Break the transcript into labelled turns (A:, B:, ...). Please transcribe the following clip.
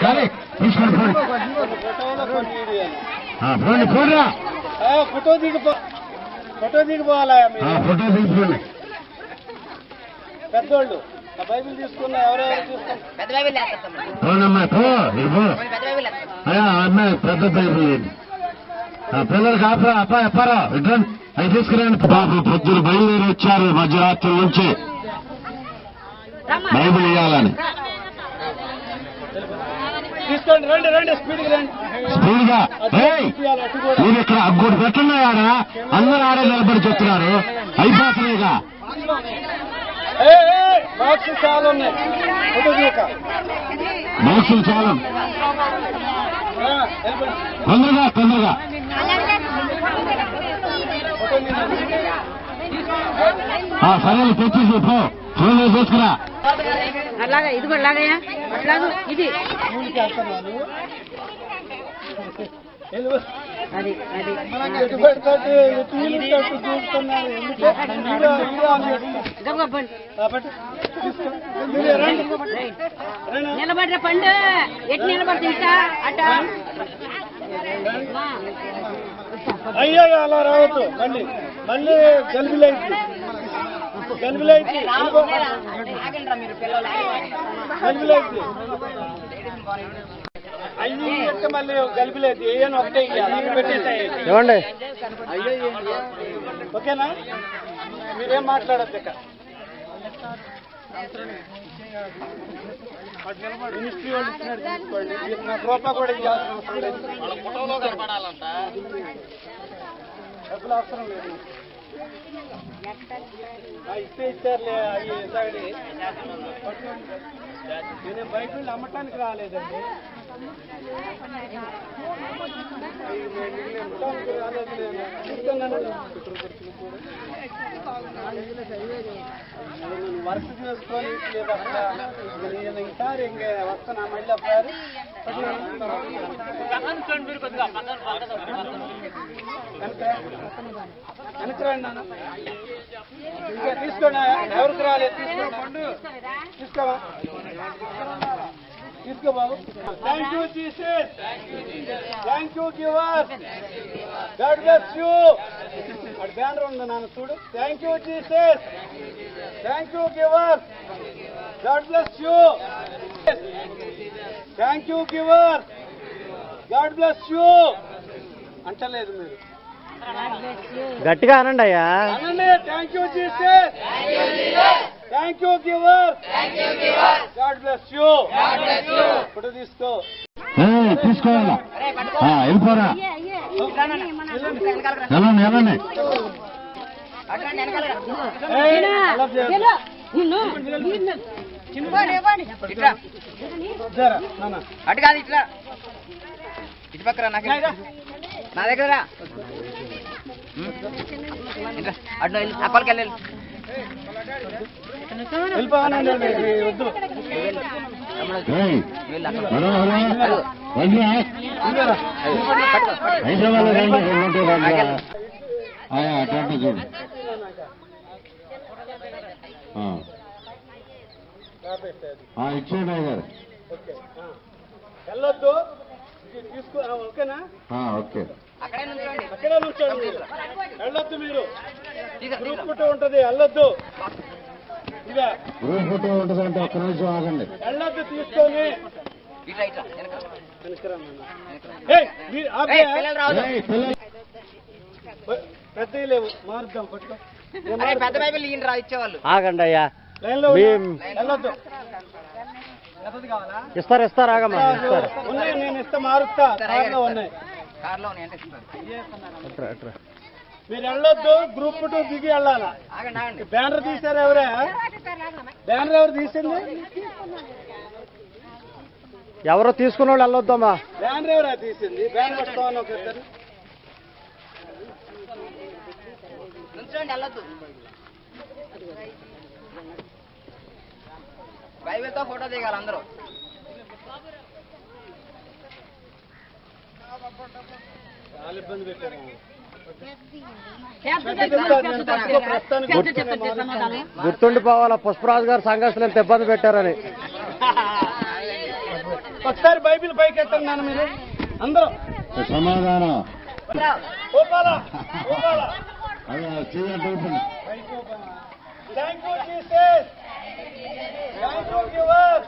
A: కానీ తీసుకోండి పోండి పోండిరా.
B: ఆ, ఫోటో దిగిపో ఫోటో దిగిపోవాలా
A: ఫోటో తీసుకోండి
B: పెద్దోళ్ళు ఆ బైబిల్ తీసుకున్న ఎవరెవరు తీసుకున్న
C: పెద్ద బైబిల్
A: అమ్మాయి పెద్ద పిల్లలకి అప్ప అప్ప ఎప్పారా? అవి తీసుకురండి. బాబు పొద్దులు బయలుదేరి వచ్చారు మధ్యరాత్రి నుంచి. బైబిల్ ఇవ్వాలని
B: తీసుకోండి రండి రండి స్పీడ్కి రండి. స్పీడ్గా
A: మీరు ఇక్కడ అగ్గోడు పెట్టండి ఆడ అందరూ ఆడే నిలబడి చెప్తున్నారు. అయిపోతున్నాయిగా.
B: చాలా ఉన్నాయి.
A: బాక్సులు చాలు. తొందరగా తొందరగా. సరే తెచ్చేసి పో. ఫోన్ తీసుకురా.
D: అలాగా ఇది కూడా లాగయ్యా. అట్లాగూ ఇది. అది అది. గబగబా పండు. ఎటు నిలబడి అట.
B: అయ్యో అలా రావద్దు. మళ్ళీ మళ్ళీ
C: ఆగండి మీరు పిల్లలు.
E: ఇవ్వండి
B: ఓకేనా? మీరేం మాట్లాడద్దు మినిస్ట్రీ వాళ్ళు రూపాయి కూడా ఇవ్వాల్సిన అవసరం లేదు. డబ్బులు అవసరం లేదు. ఇస్తే ఇచ్చారులే అవి ఇసాగడి నేను బైబిల్ అమ్మటానికి రాలేదండి. రాలేదు నేను. వర్క్ చేసుకొని లేదు నేను ఈసారి ఇంక వస్తున్నా మళ్ళీ ఒకసారి వెనకరండి నాన్న ఇంకా తీసుకోండి ఎవరికి రాలేదు తీసుకోండి తీసుకోవా తీసుకో బాబు thank you Jesus thank you giver God bless you అక్కడ బ్యానర్ ఉంది నాన్న చూడు. Thank you Jesus thank you giver God bless you thank you giver God bless you అంటలేదు మీరు.
E: గట్టిగా అనండి అయ్యా.
B: అనండి. Thank you Jesus thank you giver God bless you photo తీసుకో
A: తీసుకోవాలా? ఆ, వెళ్ళిపోరా. వెళ్ళండి వెళ్ళండి.
C: అటు కాదు ఇట్లా. ఇటు పక్కన నాకు నా దగ్గర అటు వెళ్ళు వెళ్ళి.
A: హైదరాబాద్ చూడు. ఇచ్చేయండి గారు.
B: వెళ్ళొద్దు. ఓకేనా?
A: ఓకే.
C: అక్కడే నుంచోండి.
B: వెళ్ళొద్దు మీరు. గ్రూప్. ఫోటో ఉంటది వెళ్ళొద్దు.
A: గ్రూప్ ఫోటో ఒక్క నిమిషం ఆగండి.
B: వెళ్ళొద్దు తీసుకొని లేవు మారుద్దాం పట్టుకో.
C: పెద్ద
B: మారుస్తా.
C: బైబిల్ ఈయన రా ఇచ్చేవాళ్ళు.
E: ఆగండి అయ్యా.
B: లైన్లో
E: మీ-
B: ఉన్నా. వెళ్ళొద్దు. పెద్దది కావాలా
E: ఇస్తారు ఇస్తారు ఆగమ్మా ఇస్తారు
B: ఉన్నాయి నేను ఇస్తే మారుస్తా. ఉన్నాయి. మీరు వెళ్ళొద్దు గ్రూప్ టూ దిగి వెళ్ళాలా? బ్యానర్ తీశారు ఎవరే? బ్యానర్ ఎవరు తీసింది?
E: ఎవరో తీసుకున్న వాళ్ళు వెళ్ళొద్దమ్మా.
B: బ్యానర్ ఎవరా తీసింది? బ్యానర్ వస్తామని ఒక ఇద్దరు
C: నుంచోండి వెళ్ళొద్దు. బైబిల్తో ఫోటో దిగాలి అందరూ.
E: గుర్తుండిపోవాలా పుష్పరాజు గారు సంఘర్షణ ఎంత ఇబ్బంది పెట్టారని.
B: ఒకసారి బైబిల్ పైకి ఎత్తండి నాన్న మీరు. అందరూ.
A: సమాధానం. అది చేయండి
B: thank you Jesus thank you giver